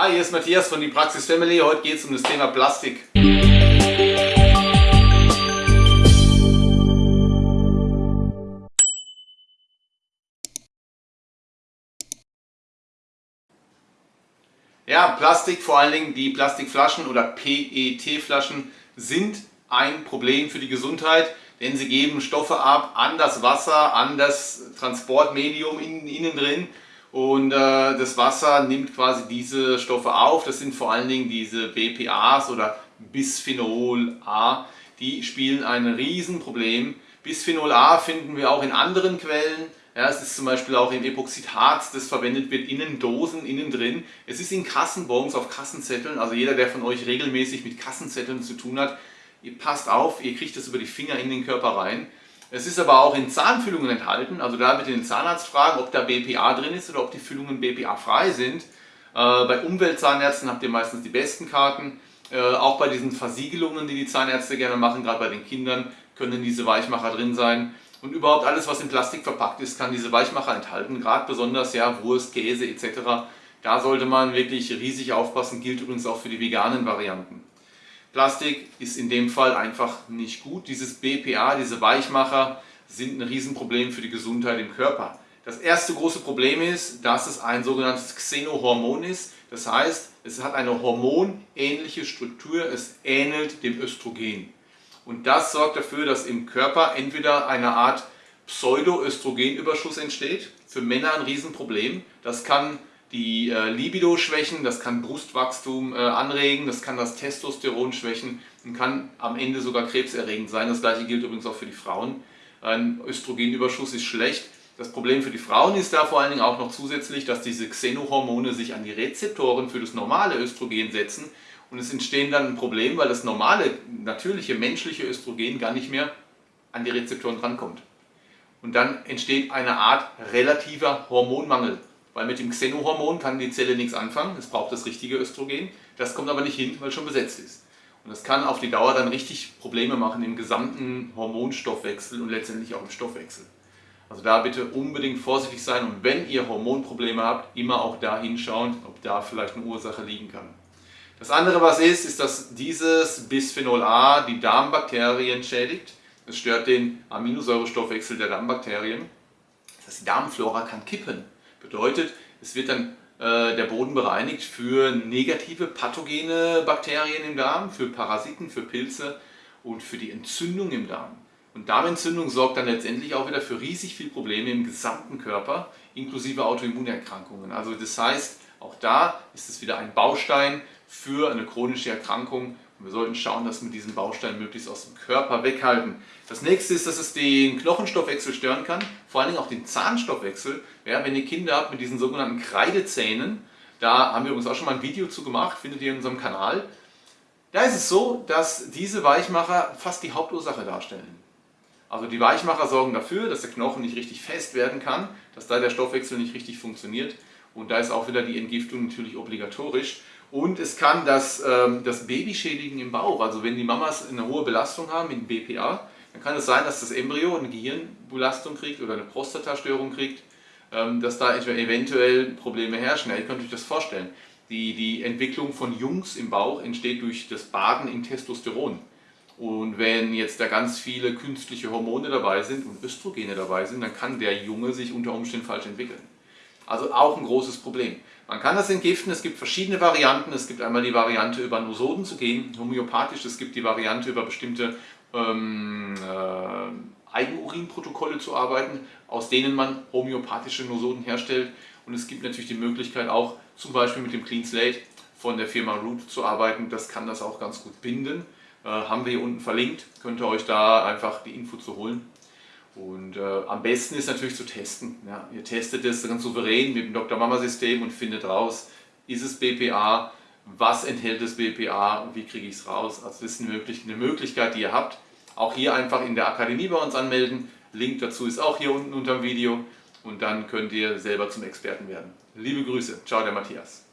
Hi, hier ist Matthias von die Praxis Family. Heute geht es um das Thema Plastik. Ja, Plastik, vor allen Dingen die Plastikflaschen oder PET-Flaschen sind ein Problem für die Gesundheit, denn sie geben Stoffe ab an das Wasser, an das Transportmedium in, innen drin und äh, das Wasser nimmt quasi diese Stoffe auf. Das sind vor allen Dingen diese BPAs oder Bisphenol A. Die spielen ein Riesenproblem. Bisphenol A finden wir auch in anderen Quellen. Ja, es ist zum Beispiel auch im Epoxidharz, das verwendet wird in Dosen, innen drin. Es ist in Kassenbons, auf Kassenzetteln. Also jeder, der von euch regelmäßig mit Kassenzetteln zu tun hat, ihr passt auf, ihr kriegt das über die Finger in den Körper rein. Es ist aber auch in Zahnfüllungen enthalten, also da bitte den Zahnarzt fragen, ob da BPA drin ist oder ob die Füllungen BPA-frei sind. Äh, bei Umweltzahnärzten habt ihr meistens die besten Karten. Äh, auch bei diesen Versiegelungen, die die Zahnärzte gerne machen, gerade bei den Kindern, können diese Weichmacher drin sein. Und überhaupt alles, was in Plastik verpackt ist, kann diese Weichmacher enthalten. Gerade besonders ja, Wurst, Käse etc. Da sollte man wirklich riesig aufpassen, gilt übrigens auch für die veganen Varianten. Plastik ist in dem Fall einfach nicht gut. Dieses BPA, diese Weichmacher, sind ein Riesenproblem für die Gesundheit im Körper. Das erste große Problem ist, dass es ein sogenanntes Xenohormon ist. Das heißt, es hat eine hormonähnliche Struktur, es ähnelt dem Östrogen. Und das sorgt dafür, dass im Körper entweder eine Art Pseudoöstrogenüberschuss entsteht, für Männer ein Riesenproblem. Das kann die äh, Libido schwächen, das kann Brustwachstum äh, anregen, das kann das Testosteron schwächen und kann am Ende sogar krebserregend sein. Das gleiche gilt übrigens auch für die Frauen. Ein Östrogenüberschuss ist schlecht. Das Problem für die Frauen ist da vor allen Dingen auch noch zusätzlich, dass diese Xenohormone sich an die Rezeptoren für das normale Östrogen setzen und es entstehen dann ein Problem, weil das normale, natürliche, menschliche Östrogen gar nicht mehr an die Rezeptoren rankommt. Und dann entsteht eine Art relativer Hormonmangel. Weil mit dem Xenohormon kann die Zelle nichts anfangen, es braucht das richtige Östrogen. Das kommt aber nicht hin, weil es schon besetzt ist. Und das kann auf die Dauer dann richtig Probleme machen im gesamten Hormonstoffwechsel und letztendlich auch im Stoffwechsel. Also da bitte unbedingt vorsichtig sein und wenn ihr Hormonprobleme habt, immer auch da hinschauen, ob da vielleicht eine Ursache liegen kann. Das andere, was ist, ist, dass dieses Bisphenol A die Darmbakterien schädigt. Es stört den Aminosäurestoffwechsel der Darmbakterien. Das heißt, die Darmflora kann kippen. Bedeutet, es wird dann äh, der Boden bereinigt für negative pathogene Bakterien im Darm, für Parasiten, für Pilze und für die Entzündung im Darm. Und Darmentzündung sorgt dann letztendlich auch wieder für riesig viele Probleme im gesamten Körper, inklusive Autoimmunerkrankungen. Also das heißt, auch da ist es wieder ein Baustein für eine chronische Erkrankung und wir sollten schauen, dass wir diesen Baustein möglichst aus dem Körper weghalten. Das nächste ist, dass es den Knochenstoffwechsel stören kann, vor allen Dingen auch den Zahnstoffwechsel. Ja, wenn ihr Kinder habt mit diesen sogenannten Kreidezähnen, da haben wir uns auch schon mal ein Video zu gemacht, findet ihr in unserem Kanal. Da ist es so, dass diese Weichmacher fast die Hauptursache darstellen. Also die Weichmacher sorgen dafür, dass der Knochen nicht richtig fest werden kann, dass da der Stoffwechsel nicht richtig funktioniert und da ist auch wieder die Entgiftung natürlich obligatorisch. Und es kann das, ähm, das Baby schädigen im Bauch. Also wenn die Mamas eine hohe Belastung haben mit BPA, dann kann es sein, dass das Embryo eine Gehirnbelastung kriegt oder eine Prostatastörung kriegt, ähm, dass da eventuell Probleme herrschen. ihr könnt euch das vorstellen. Die, die Entwicklung von Jungs im Bauch entsteht durch das Baden in Testosteron. Und wenn jetzt da ganz viele künstliche Hormone dabei sind und Östrogene dabei sind, dann kann der Junge sich unter Umständen falsch entwickeln. Also auch ein großes Problem. Man kann das entgiften, es gibt verschiedene Varianten. Es gibt einmal die Variante über Nosoden zu gehen, homöopathisch. Es gibt die Variante über bestimmte ähm, äh, Eigenurinprotokolle zu arbeiten, aus denen man homöopathische Nosoden herstellt. Und es gibt natürlich die Möglichkeit auch zum Beispiel mit dem Clean Slate von der Firma Root zu arbeiten. Das kann das auch ganz gut binden. Äh, haben wir hier unten verlinkt. Könnt ihr euch da einfach die Info zu holen. Und äh, am besten ist natürlich zu testen. Ja. Ihr testet es ganz souverän mit dem Dr. Mama System und findet raus, ist es BPA, was enthält das BPA und wie kriege ich es raus. Also das ist eine, möglich eine Möglichkeit, die ihr habt. Auch hier einfach in der Akademie bei uns anmelden. Link dazu ist auch hier unten unter dem Video und dann könnt ihr selber zum Experten werden. Liebe Grüße. Ciao, der Matthias.